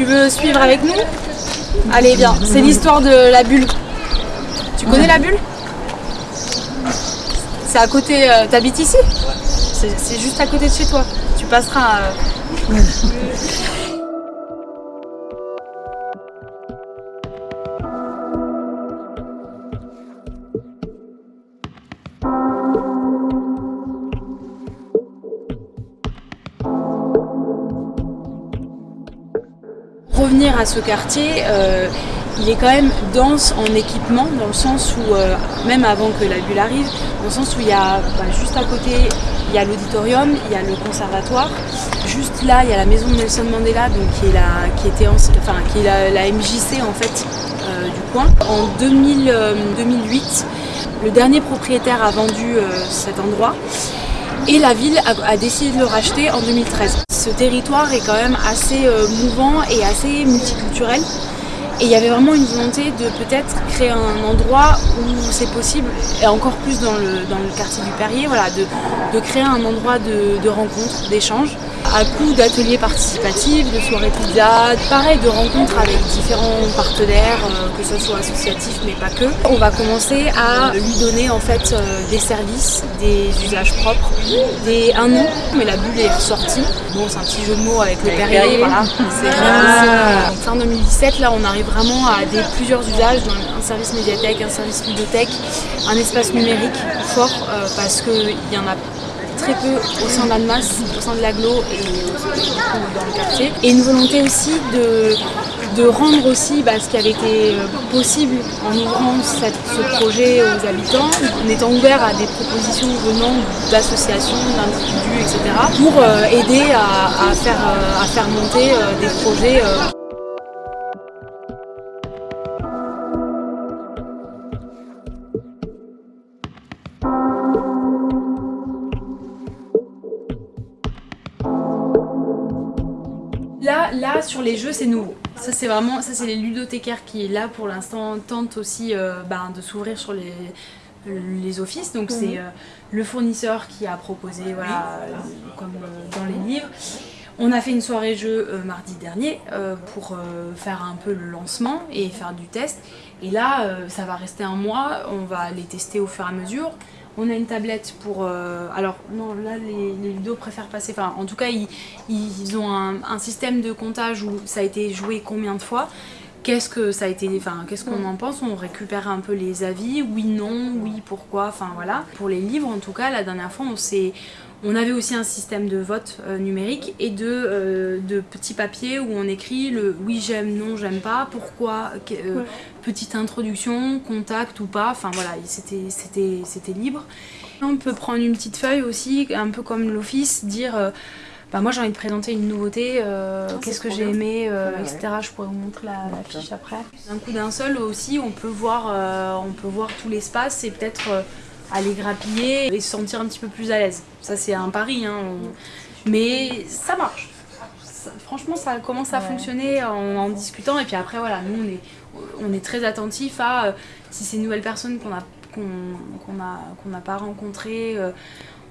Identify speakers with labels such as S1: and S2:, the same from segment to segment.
S1: Tu veux suivre avec nous Allez, viens. C'est l'histoire de la bulle. Tu connais la bulle C'est à côté. euh, T'habites ici C'est juste à côté de chez toi. Tu passeras. euh, revenir à ce quartier, euh, il est quand même dense en équipement, dans le sens où, euh, même avant que la bulle arrive, dans le sens où il y a bah, juste à côté, il y a l'auditorium, il y a le conservatoire. Juste là, il y a la maison de Nelson Mandela, donc qui est la, qui était en- enfin, qui est la, la MJC en fait euh, du coin. En 2000, euh, 2008, le dernier propriétaire a vendu euh, cet endroit. Et la ville a, a décidé de le racheter en 2013. Ce territoire est quand même assez euh, mouvant et assez multiculturel. Et il y avait vraiment une volonté de peut-être créer un endroit où c'est possible, et encore plus dans le, quartier du Perrier, de, créer un endroit de rencontre, d'échange, à coup d'ateliers participatifs, de soirées pizza, pareil, de rencontres avec différents partenaires, euh, que ce soit associatifs mais pas que. On va commencer à lui donner en fait euh, des services, des usages propres, des, un nom, mais la bulle est ressortie. Bon, c'est un petit jeu de mots avec le Perrier, voilà. Donc, fin 2017, là, on arrive vraiment à des plusieurs usages, donc un service médiathèque, un service bibliothèque, un espace numérique fort, euh, parce qu'il y en a très peu au sein de l'ANMAS, au sein de l'aglo et dans le quartier. Et une volonté aussi de, de rendre aussi bah, ce qui avait été euh, possible en ouvrant cette- ce projet aux habitants, en étant ouvert à des propositions venant d'associations, d'individus, etc. pour euh, aider à, à faire, euh, à faire monter des projets euh, Là, sur les jeux, c'est nouveau. Ça, c'est vraiment, ça, c'est les ludothécaires qui, là, pour l'instant, tentent aussi euh, ben, de s'ouvrir sur les, les offices. Donc, c'est euh, le fournisseur qui a proposé, voilà, euh, comme dans les livres. On a fait une soirée jeu euh, mardi dernier euh, pour euh, faire un peu le lancement et faire du test. Et là, ça va rester un mois. On va les tester au fur et à mesure. On a une tablette pour... euh, alors non, là les, les ludos préfèrent passer... Enfin, en tout cas, ils, ils ont un, un système de comptage où ça a été joué combien de fois? Qu'est-ce que ça a été... Enfin, qu'est-ce qu'on en pense? On récupère un peu les avis? Oui, non, oui, pourquoi? Enfin, voilà. Pour les livres, en tout cas, la dernière fois, on s'est... On avait aussi un système de vote euh, numérique et de, euh, de petits papiers où on écrit le oui j'aime, non j'aime pas, pourquoi, euh, petite introduction, contact ou pas, enfin voilà, c'était libre. On peut prendre une petite feuille aussi, un peu comme l'office, dire bah moi j'ai envie de présenter une nouveauté, euh, qu'est-ce que j'ai aimé, euh,
S2: Ouais,
S1: etc. Je pourrais vous montrer la, la fiche après. D'un coup d'un seul aussi, on peut voir, euh, on peut voir tout l'espace et peut-être euh, aller grappiller et se sentir un petit peu plus à l'aise. Ça c'est un pari, hein, mais ça marche. Ça- franchement, ça commence à
S2: Ouais.
S1: fonctionner en, en discutant et puis après voilà, nous on est, on est très attentif à euh, si c'est une nouvelle personne qu'on n'a pas rencontré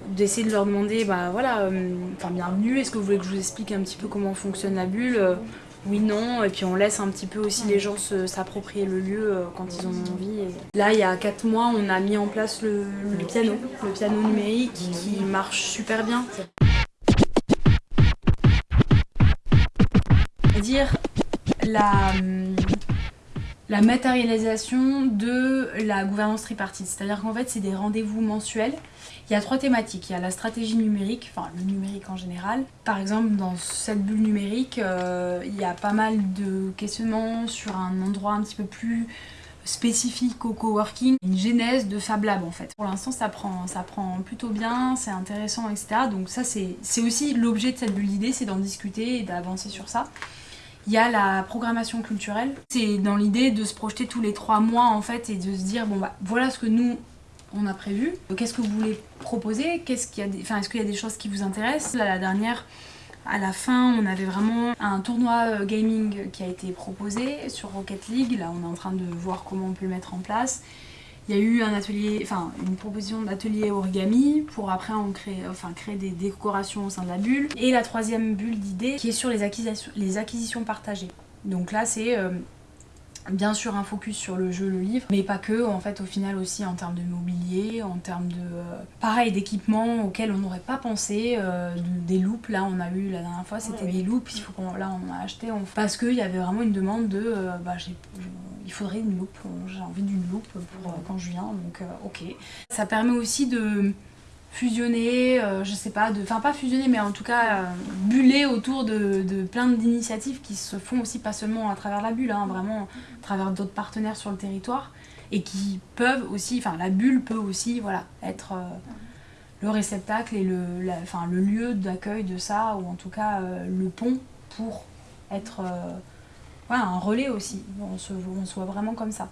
S1: d'essayer de leur demander bah voilà euh, enfin bienvenue est-ce que vous voulez que je vous explique un petit peu comment fonctionne la bulle Euh, oui non et puis on laisse un petit peu aussi les gens s'approprier le lieu euh, quand ils ont envie là il y a 4 mois on a mis en place le, le piano le piano numérique qui marche super bien. Dire la, hum, la matérialisation de la gouvernance tripartite. C'est-à-dire qu'en fait, c'est des rendez-vous mensuels. Il y a trois thématiques. Il y a la stratégie numérique, enfin le numérique en général. Par exemple, dans cette bulle numérique, euh, il y a pas mal de questionnements sur un endroit un petit peu plus spécifique au coworking, une genèse de Fab Lab en fait. Pour l'instant ça prend, ça prend plutôt bien, c'est intéressant, etc. Donc ça c'est aussi l'objet de cette bulle d'idées, c'est d'en discuter et d'avancer sur ça. Il y a la programmation culturelle. C'est dans l'idée de se projeter tous les trois mois en fait et de se dire bon bah voilà ce que nous on a prévu. Qu'est-ce que vous voulez proposer? Qu'est-ce qu'il a enfin, Est-ce qu'il y a des choses qui vous intéressent? Là, la dernière, à la fin, on avait vraiment un tournoi euh, gaming qui a été proposé sur Rocket League. Là, on est en train de voir comment on peut le mettre en place. Il y a eu un atelier, enfin une proposition d'atelier origami pour après on crée, enfin, créer des décorations au sein de la bulle. Et la troisième bulle d'idées qui est sur les acquisitions, les acquisitions partagées. Donc là c'est euh, bien sûr un focus sur le jeu, le livre, mais pas que, en fait au final aussi en termes de mobilier, en termes de euh, pareil d'équipements auxquels on n'aurait pas pensé, euh, des loupes, là on a eu la dernière fois c'était des loupes, il faut qu'on là on a acheté parce qu'il y avait vraiment une demande de euh, bah, il faudrait une loupe, j'ai envie d'une loupe pour quand je viens, donc ok. Ça permet aussi de fusionner, euh, je sais pas, enfin pas fusionner mais en tout cas euh, buller autour de, de plein d'initiatives qui se font aussi pas seulement à travers la bulle, hein, vraiment à travers d'autres partenaires sur le territoire et qui peuvent aussi, enfin la bulle peut aussi voilà, être euh, le réceptacle et le, le lieu d'accueil de ça ou en tout cas le pont pour être voilà, un relais aussi, on se, on se voit vraiment comme ça.